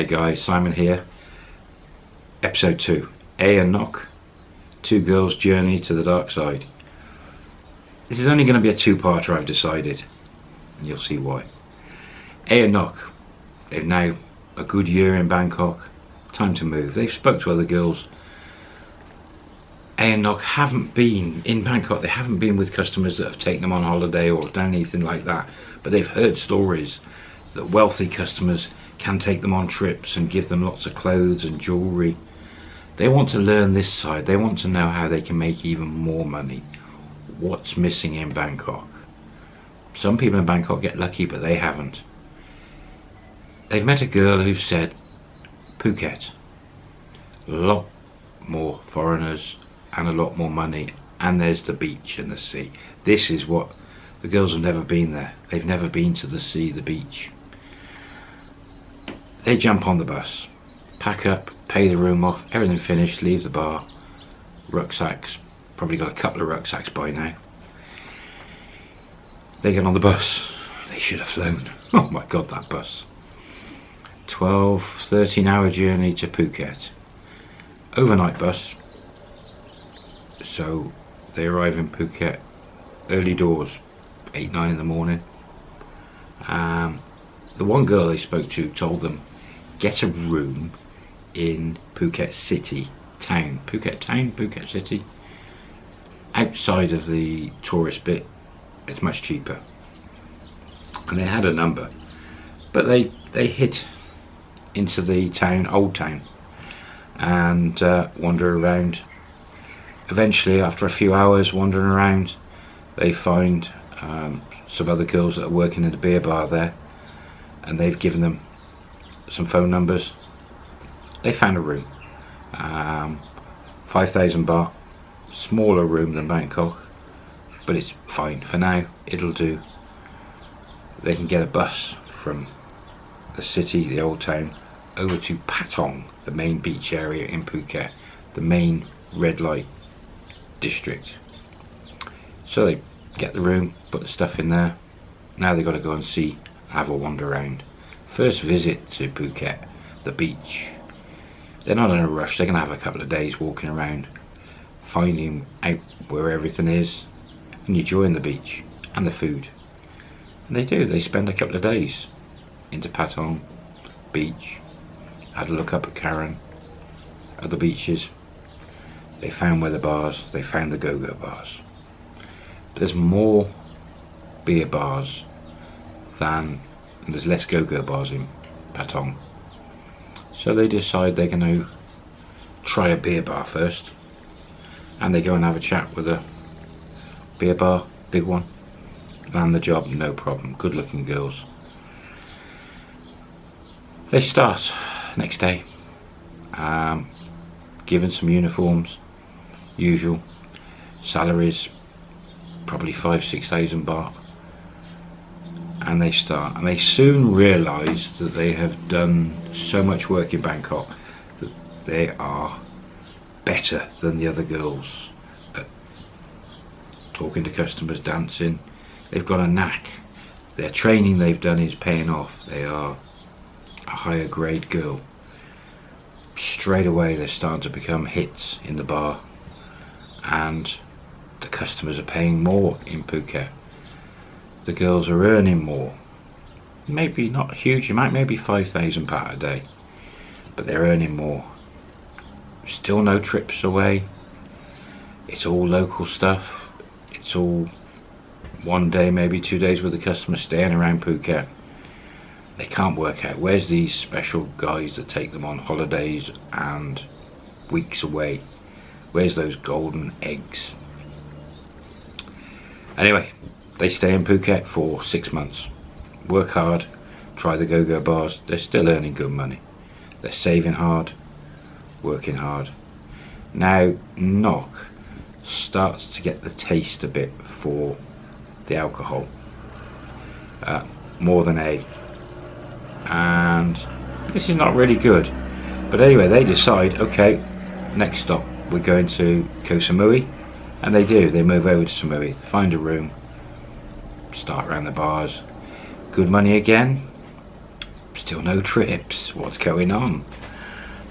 Hey guys, Simon here. Episode 2. A and Knock. Two girls' journey to the dark side. This is only going to be a two-parter I've decided. And you'll see why. A and Knock. They've now a good year in Bangkok. Time to move. They've spoke to other girls. A and Knock haven't been in Bangkok. They haven't been with customers that have taken them on holiday or done anything like that. But they've heard stories that wealthy customers can take them on trips and give them lots of clothes and jewellery. They want to learn this side. They want to know how they can make even more money. What's missing in Bangkok? Some people in Bangkok get lucky, but they haven't. They've met a girl who said, Phuket, a lot more foreigners and a lot more money, and there's the beach and the sea. This is what the girls have never been there. They've never been to the sea, the beach. They jump on the bus, pack up, pay the room off, everything finished, leave the bar, rucksacks, probably got a couple of rucksacks by now. They get on the bus. They should have flown. Oh my god, that bus. 12, 13 hour journey to Phuket. Overnight bus. So they arrive in Phuket early doors, 8, 9 in the morning. Um, the one girl they spoke to told them get a room in Phuket City town. Phuket town, Phuket City. Outside of the tourist bit, it's much cheaper. And they had a number, but they they hit into the town, old town, and uh, wander around. Eventually, after a few hours wandering around, they find um, some other girls that are working in the beer bar there, and they've given them some phone numbers. They found a room, um, 5,000 baht, smaller room than Bangkok, but it's fine for now. It'll do. They can get a bus from the city, the old town, over to Patong, the main beach area in Phuket, the main red light district. So they get the room, put the stuff in there. Now they've got to go and see, have a wander around. First visit to Phuket, the beach. They're not in a rush, they're going to have a couple of days walking around, finding out where everything is, and enjoying the beach and the food. And they do, they spend a couple of days into Patong beach, had a look up at Karon, other beaches. They found where the bars, they found the go-go bars. There's more beer bars than and there's less go-go bars in Patong. So they decide they're going to try a beer bar first and they go and have a chat with a beer bar, big one. Land the job, no problem. Good looking girls. They start next day, um, given some uniforms, usual, salaries, probably five, six thousand baht and they start. And they soon realize that they have done so much work in Bangkok that they are better than the other girls at talking to customers dancing. They've got a knack. Their training they've done is paying off. They are a higher grade girl. Straight away they're starting to become hits in the bar and the customers are paying more in Phuket the girls are earning more. Maybe not huge, you might maybe 5,000 baht a day, but they're earning more. Still no trips away. It's all local stuff. It's all one day, maybe two days with the customer staying around Phuket. They can't work out where's these special guys that take them on holidays and weeks away. Where's those golden eggs? Anyway, they stay in Phuket for six months. Work hard, try the go-go bars. They're still earning good money. They're saving hard, working hard. Now, Knock starts to get the taste a bit for the alcohol. Uh, more than A. And this is not really good. But anyway, they decide, okay, next stop, we're going to Koh Samui. And they do, they move over to Samui, find a room, start around the bars. Good money again. Still no trips. What's going on?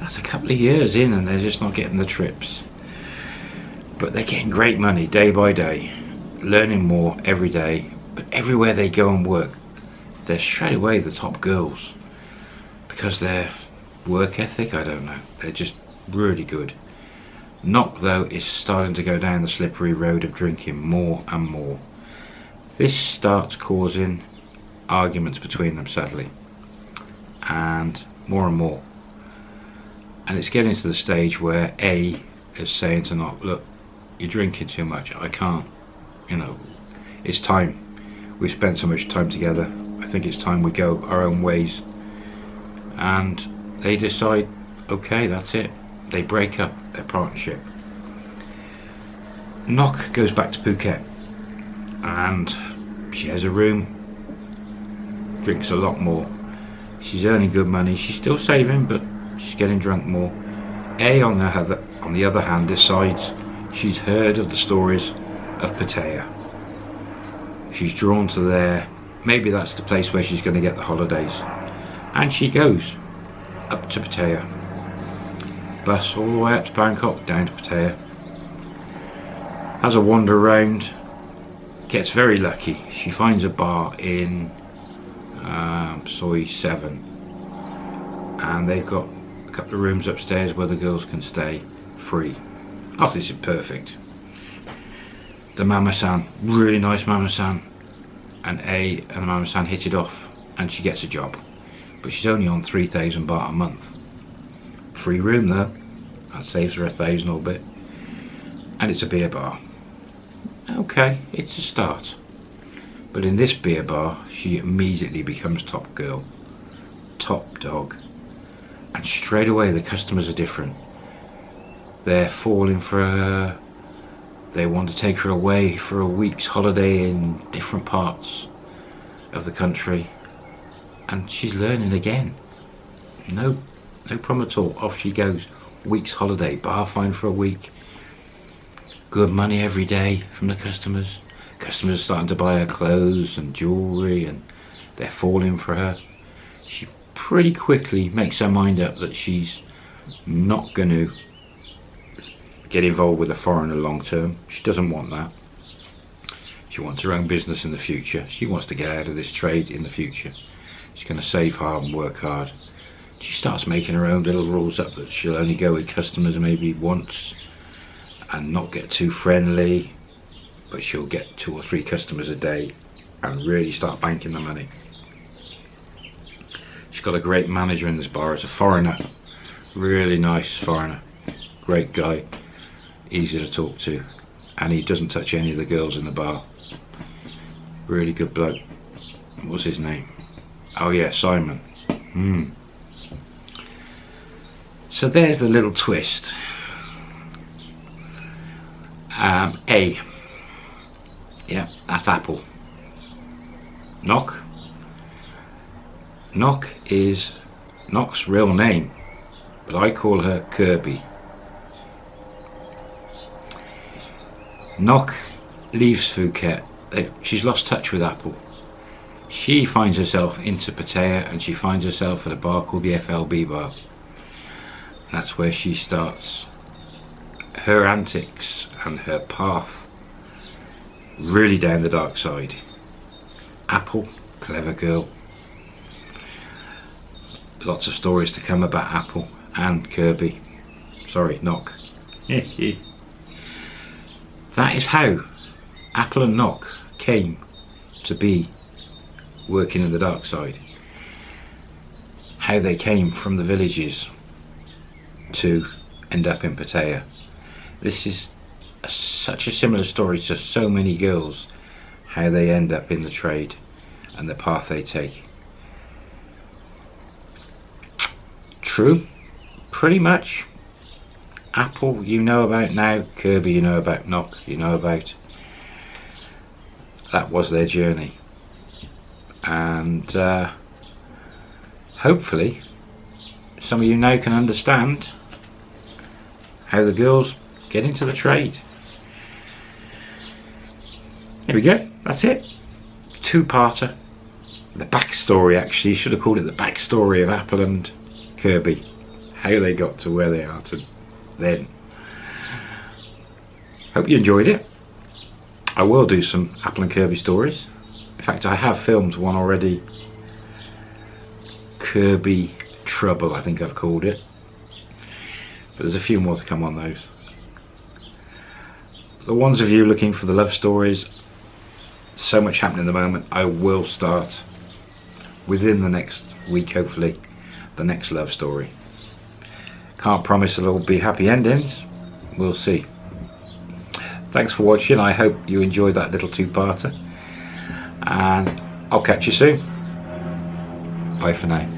That's a couple of years in and they're just not getting the trips. But they're getting great money day by day. Learning more every day. But everywhere they go and work, they're straight away the top girls. Because their work ethic, I don't know. They're just really good. Knock though is starting to go down the slippery road of drinking more and more. This starts causing arguments between them sadly. And more and more. And it's getting to the stage where A is saying to Knock look you're drinking too much. I can't you know it's time. We've spent so much time together. I think it's time we go our own ways. And they decide okay that's it. They break up their partnership. Knock goes back to Phuket and she has a room. Drinks a lot more. She's earning good money. She's still saving but she's getting drunk more. A on the other, on the other hand decides she's heard of the stories of Pattaya. She's drawn to there. Maybe that's the place where she's going to get the holidays. And she goes up to Pattaya. Bus all the way up to Bangkok down to Pattaya. Has a wander around gets very lucky. She finds a bar in um, Soi 7 and they've got a couple of rooms upstairs where the girls can stay free. Oh this is perfect. The mama-san really nice mama-san. And A and the mama-san hit it off and she gets a job. But she's only on 3,000 baht a month. Free room though. That saves her a thousand or bit and it's a beer bar okay it's a start. But in this beer bar she immediately becomes top girl. Top dog. And straight away the customers are different. They're falling for her. They want to take her away for a week's holiday in different parts of the country. And she's learning again. No no problem at all. Off she goes. Week's holiday. Bar fine for a week good money every day from the customers. Customers are starting to buy her clothes and jewelry and they're falling for her. She pretty quickly makes her mind up that she's not going to get involved with a foreigner long term. She doesn't want that. She wants her own business in the future. She wants to get out of this trade in the future. She's going to save hard and work hard. She starts making her own little rules up that she'll only go with customers maybe once and not get too friendly but she'll get two or three customers a day and really start banking the money. She's got a great manager in this bar. It's a foreigner. Really nice foreigner. Great guy. Easy to talk to. And he doesn't touch any of the girls in the bar. Really good bloke. What's his name? Oh yeah Simon. Hmm. So there's the little twist um, A. Yeah, that's Apple. Knock. Knock is Knock's real name, but I call her Kirby. Knock leaves Phuket. She's lost touch with Apple. She finds herself into Pattaya and she finds herself at a bar called the FLB bar. That's where she starts her antics and her path really down the dark side. Apple, clever girl. Lots of stories to come about Apple and Kirby. Sorry, Knock. that is how Apple and Knock came to be working in the dark side. How they came from the villages to end up in Pattaya this is a, such a similar story to so many girls how they end up in the trade and the path they take. True. Pretty much. Apple you know about now. Kirby you know about Knock you know about. That was their journey. And uh, hopefully some of you now can understand how the girls get into the trade. There we go, that's it. Two-parter. the backstory actually, should have called it the backstory of Apple and Kirby. How they got to where they are to then. Hope you enjoyed it. I will do some Apple and Kirby stories. In fact, I have filmed one already. Kirby Trouble, I think I've called it. But there's a few more to come on those. The ones of you looking for the love stories, so much happening at the moment, I will start within the next week, hopefully, the next love story. Can't promise it'll all be happy endings. We'll see. Thanks for watching. I hope you enjoyed that little two-parter. And I'll catch you soon. Bye for now.